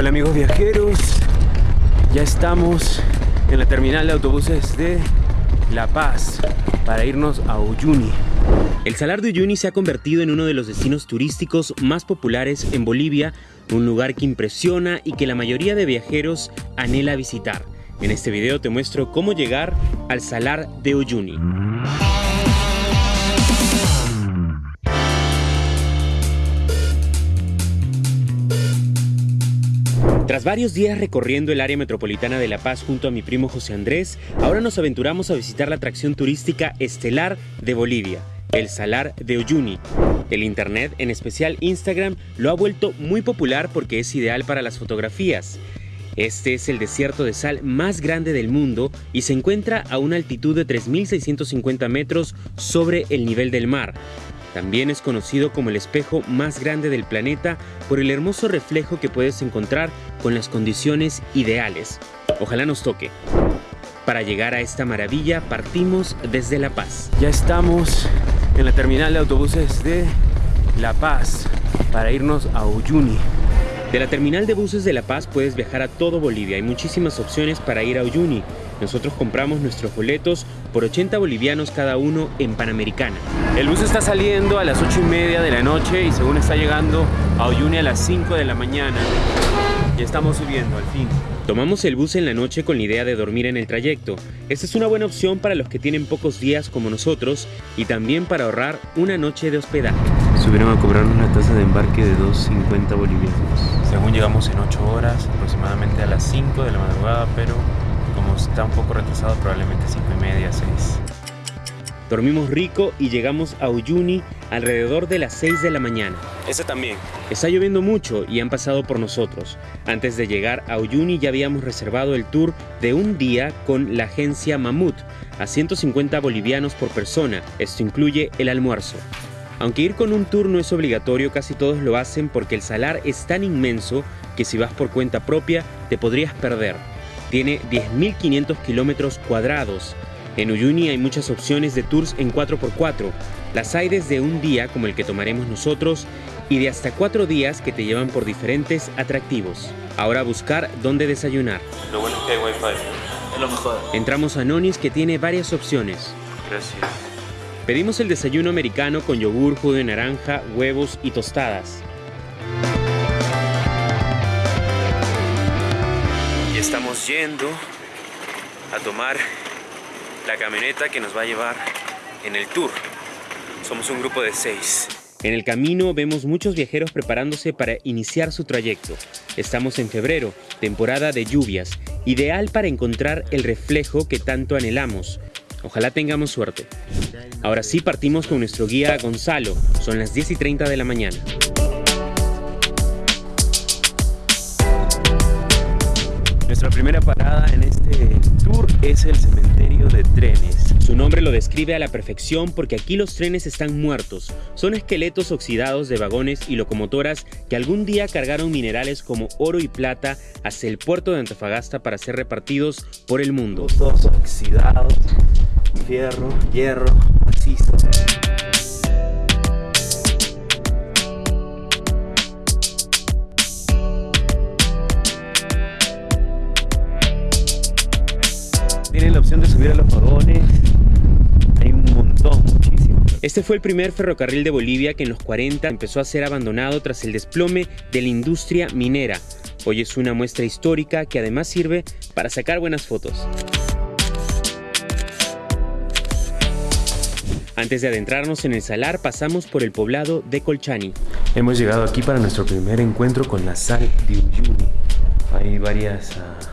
Hola amigos viajeros, ya estamos en la terminal de autobuses de La Paz para irnos a Uyuni. El Salar de Uyuni se ha convertido en uno de los destinos turísticos más populares en Bolivia, un lugar que impresiona y que la mayoría de viajeros anhela visitar. En este video te muestro cómo llegar al Salar de Uyuni. Tras varios días recorriendo el área metropolitana de La Paz junto a mi primo José Andrés, ahora nos aventuramos a visitar la atracción turística estelar de Bolivia, el Salar de Uyuni. El internet, en especial Instagram, lo ha vuelto muy popular porque es ideal para las fotografías. Este es el desierto de sal más grande del mundo y se encuentra a una altitud de 3.650 metros sobre el nivel del mar. También es conocido como el espejo más grande del planeta por el hermoso reflejo que puedes encontrar con las condiciones ideales. Ojalá nos toque. Para llegar a esta maravilla partimos desde La Paz. Ya estamos en la terminal de autobuses de La Paz para irnos a Uyuni. De la terminal de buses de La Paz puedes viajar a todo Bolivia. Hay muchísimas opciones para ir a Uyuni. Nosotros compramos nuestros boletos por 80 bolivianos cada uno en Panamericana. El bus está saliendo a las 8 y media de la noche y según está llegando a Uyuni a las 5 de la mañana. Y estamos subiendo al fin. Tomamos el bus en la noche con la idea de dormir en el trayecto. Esta es una buena opción para los que tienen pocos días como nosotros y también para ahorrar una noche de hospedaje. Subieron a cobrarnos una tasa de embarque de 2.50 bolivianos. Según llegamos en 8 horas, aproximadamente a las 5 de la madrugada, pero está un poco retrasado, probablemente 5 y media, 6. Dormimos rico y llegamos a Uyuni alrededor de las 6 de la mañana. Ese también. Está lloviendo mucho y han pasado por nosotros. Antes de llegar a Uyuni ya habíamos reservado el tour de un día con la agencia Mamut a 150 bolivianos por persona. Esto incluye el almuerzo. Aunque ir con un tour no es obligatorio, casi todos lo hacen porque el salar es tan inmenso que si vas por cuenta propia te podrías perder. Tiene 10.500 kilómetros cuadrados. En Uyuni hay muchas opciones de tours en 4x4. Las hay desde un día como el que tomaremos nosotros y de hasta cuatro días que te llevan por diferentes atractivos. Ahora a buscar dónde desayunar. Lo bueno es que hay wifi. Es lo mejor. Entramos a Nonis que tiene varias opciones. Gracias. Pedimos el desayuno americano con yogur, jugo de naranja, huevos y tostadas. Estamos yendo a tomar la camioneta que nos va a llevar en el tour. Somos un grupo de seis. En el camino vemos muchos viajeros preparándose para iniciar su trayecto. Estamos en febrero, temporada de lluvias, ideal para encontrar el reflejo que tanto anhelamos. Ojalá tengamos suerte. Ahora sí partimos con nuestro guía Gonzalo. Son las 10 y 30 de la mañana. Nuestra primera parada en este tour es el cementerio de trenes. Su nombre lo describe a la perfección porque aquí los trenes están muertos. Son esqueletos oxidados de vagones y locomotoras que algún día cargaron minerales como oro y plata hacia el puerto de Antofagasta para ser repartidos por el mundo. Todos oxidados, fierro, hierro, macizo. Tienen la opción de subir a los vagones. Hay un montón, muchísimo. Este fue el primer ferrocarril de Bolivia que en los 40 empezó a ser abandonado tras el desplome de la industria minera. Hoy es una muestra histórica que además sirve para sacar buenas fotos. Antes de adentrarnos en el salar, pasamos por el poblado de Colchani. Hemos llegado aquí para nuestro primer encuentro con la sal de Uyuni. Hay varias ah,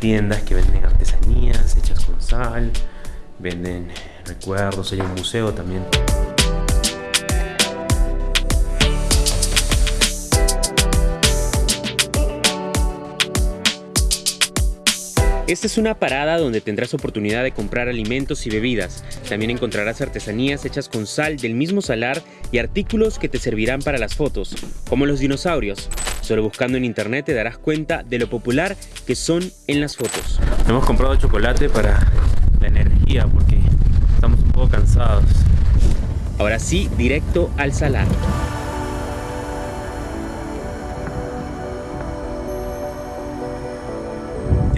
tiendas que venden artesanías hechas con sal, venden recuerdos, hay un museo también. Esta es una parada donde tendrás oportunidad de comprar alimentos y bebidas. También encontrarás artesanías hechas con sal del mismo salar y artículos que te servirán para las fotos, como los dinosaurios. Solo buscando en internet te darás cuenta de lo popular que son en las fotos. Hemos comprado chocolate para la energía porque estamos un poco cansados. Ahora sí, directo al salar.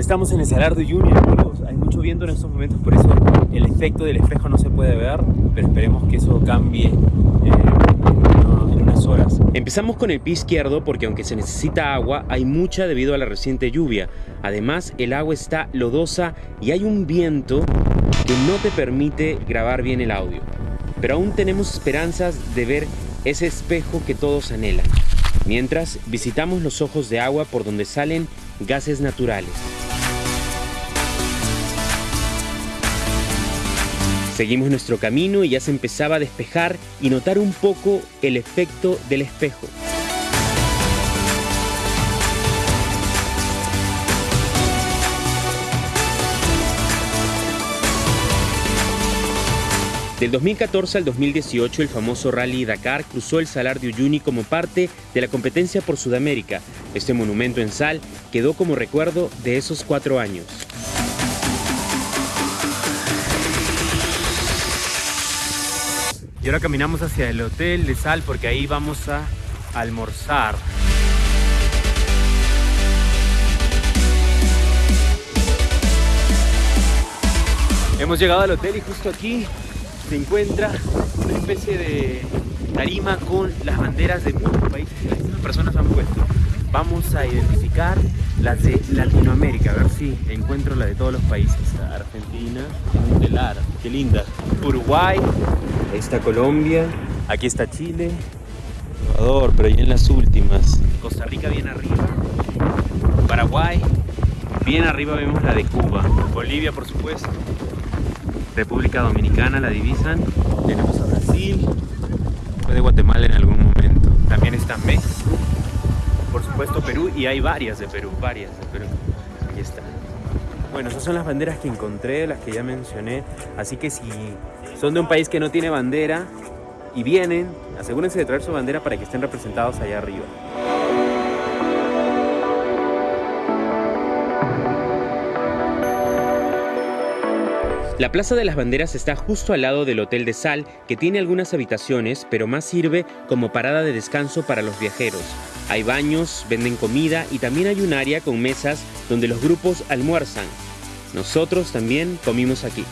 Estamos en el Salar de Uyuni, amigos. Hay mucho viento en estos momentos, por eso el efecto del espejo no se puede ver, pero esperemos que eso cambie eh, en unas horas. Empezamos con el pie izquierdo porque aunque se necesita agua, hay mucha debido a la reciente lluvia. Además, el agua está lodosa y hay un viento que no te permite grabar bien el audio. Pero aún tenemos esperanzas de ver ese espejo que todos anhelan. Mientras visitamos los ojos de agua por donde salen gases naturales. Seguimos nuestro camino y ya se empezaba a despejar y notar un poco el efecto del espejo. Del 2014 al 2018, el famoso Rally Dakar cruzó el Salar de Uyuni como parte de la competencia por Sudamérica. Este monumento en sal quedó como recuerdo de esos cuatro años. Y ahora caminamos hacia el hotel de Sal porque ahí vamos a almorzar. Hemos llegado al hotel y justo aquí se encuentra una especie de tarima con las banderas de muchos países que las personas han puesto. Vamos a identificar las de Latinoamérica, a ver si encuentro la de todos los países. Argentina, telar, qué linda. Uruguay, ahí está Colombia, aquí está Chile, Ecuador, pero ya en las últimas. Costa Rica bien arriba, Paraguay, bien arriba vemos la de Cuba, Bolivia por supuesto, República Dominicana la divisan, tenemos a Brasil, fue de Guatemala en algún momento, también está México, por supuesto Perú y hay varias de Perú, varias de Perú, ahí está. Bueno, esas son las banderas que encontré, las que ya mencioné, así que si son de un país que no tiene bandera y vienen, asegúrense de traer su bandera para que estén representados allá arriba. La Plaza de las Banderas está justo al lado del Hotel de Sal, que tiene algunas habitaciones, pero más sirve como parada de descanso para los viajeros. Hay baños, venden comida y también hay un área con mesas donde los grupos almuerzan. Nosotros también comimos aquí.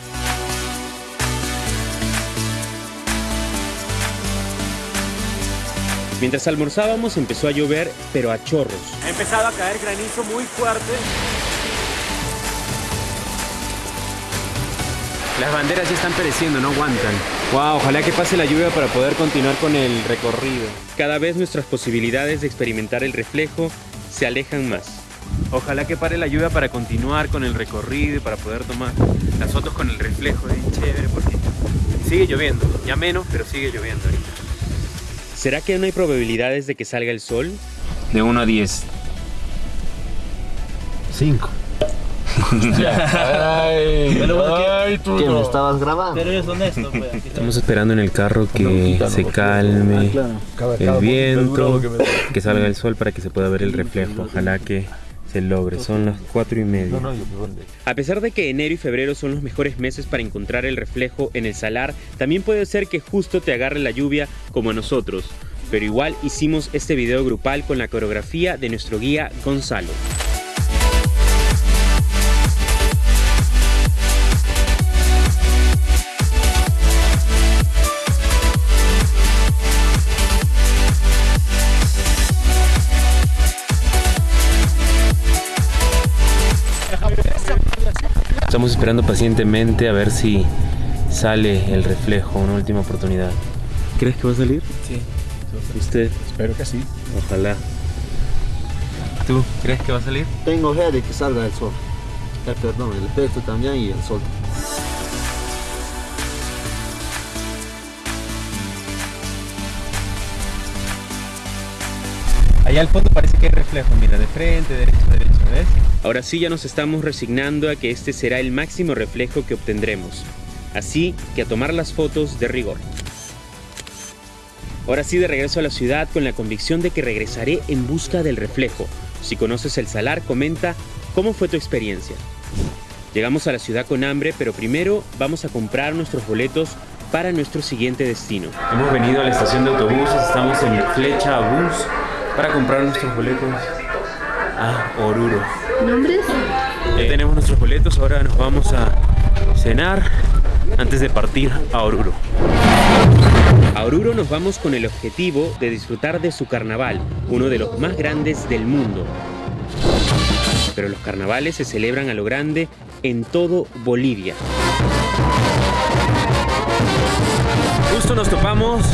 Mientras almorzábamos empezó a llover, pero a chorros. Ha empezado a caer granizo muy fuerte. Las banderas ya están pereciendo, no aguantan. Wow, ojalá que pase la lluvia para poder continuar con el recorrido. Cada vez nuestras posibilidades de experimentar el reflejo se alejan más. Ojalá que pare la lluvia para continuar con el recorrido y para poder tomar las fotos con el reflejo. Es chévere porque sigue lloviendo. Ya menos, pero sigue lloviendo ahorita. ¿Será que no hay probabilidades de que salga el sol? De 1 a 10. 5. Ay, ay, tú ¿Qué, no. me estabas grabando? Pero eres honesto, pues. Estamos esperando en el carro que quítalo, se calme Cada- el viento, que que salga el sol para que se pueda ver el reflejo. Ojalá que se logre. Son las 4 y media. A pesar de que enero y febrero son los mejores meses para encontrar el reflejo en el salar, también puede ser que justo te agarre la lluvia como a nosotros. Pero igual hicimos este video grupal con la coreografía de nuestro guía Gonzalo. Estamos esperando pacientemente a ver si sale el reflejo, una última oportunidad. ¿Crees que va a salir? Sí. ¿Usted? Espero que sí. Ojalá. ¿Tú crees que va a salir? Tengo fe de que salga el sol. Eh, perdón, el efecto también y el sol. Allá al fondo parece que hay reflejo, mira, de frente, derecho, derecho, ¿ves? Ahora sí ya nos estamos resignando a que este será el máximo reflejo que obtendremos. Así que a tomar las fotos de rigor. Ahora sí de regreso a la ciudad con la convicción de que regresaré en busca del reflejo. Si conoces el salar, comenta cómo fue tu experiencia. Llegamos a la ciudad con hambre, pero primero vamos a comprar nuestros boletos para nuestro siguiente destino. Hemos venido a la estación de autobuses, estamos en Flecha Bus para comprar nuestros boletos. a Oruro. ¿Nombres? Ya tenemos nuestros boletos, ahora nos vamos a cenar antes de partir a Oruro. A Oruro nos vamos con el objetivo de disfrutar de su carnaval, uno de los más grandes del mundo. Pero los carnavales se celebran a lo grande en todo Bolivia. Nos topamos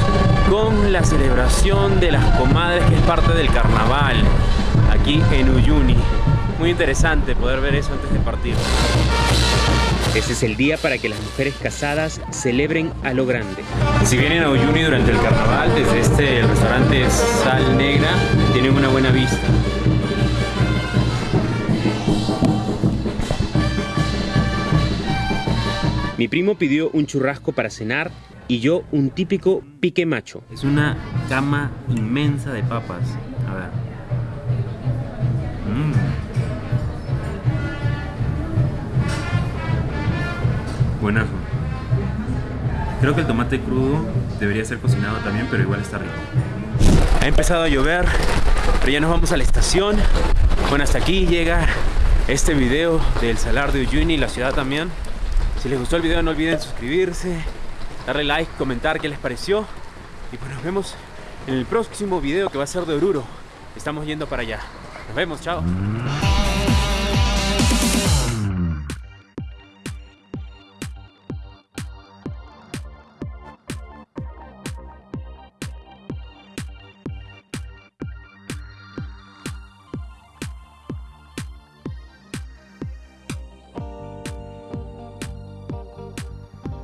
con la celebración de las comadres que es parte del carnaval aquí en Uyuni. Muy interesante poder ver eso antes de partir. Ese es el día para que las mujeres casadas celebren a lo grande. Si vienen a Uyuni durante el carnaval, desde este restaurante Sal Negra, tienen una buena vista. Mi primo pidió un churrasco para cenar y yo un típico pique macho. Es una cama inmensa de papas. A ver. Mm. Buenazo. Creo que el tomate crudo debería ser cocinado también, pero igual está rico. Ha empezado a llover, pero ya nos vamos a la estación. Bueno, hasta aquí llega este video del Salar de Uyuni, la ciudad también. Si les gustó el video no olviden suscribirse, darle like, comentar qué les pareció. Y pues nos vemos en el próximo video que va a ser de Oruro. Estamos yendo para allá. Nos vemos, chao.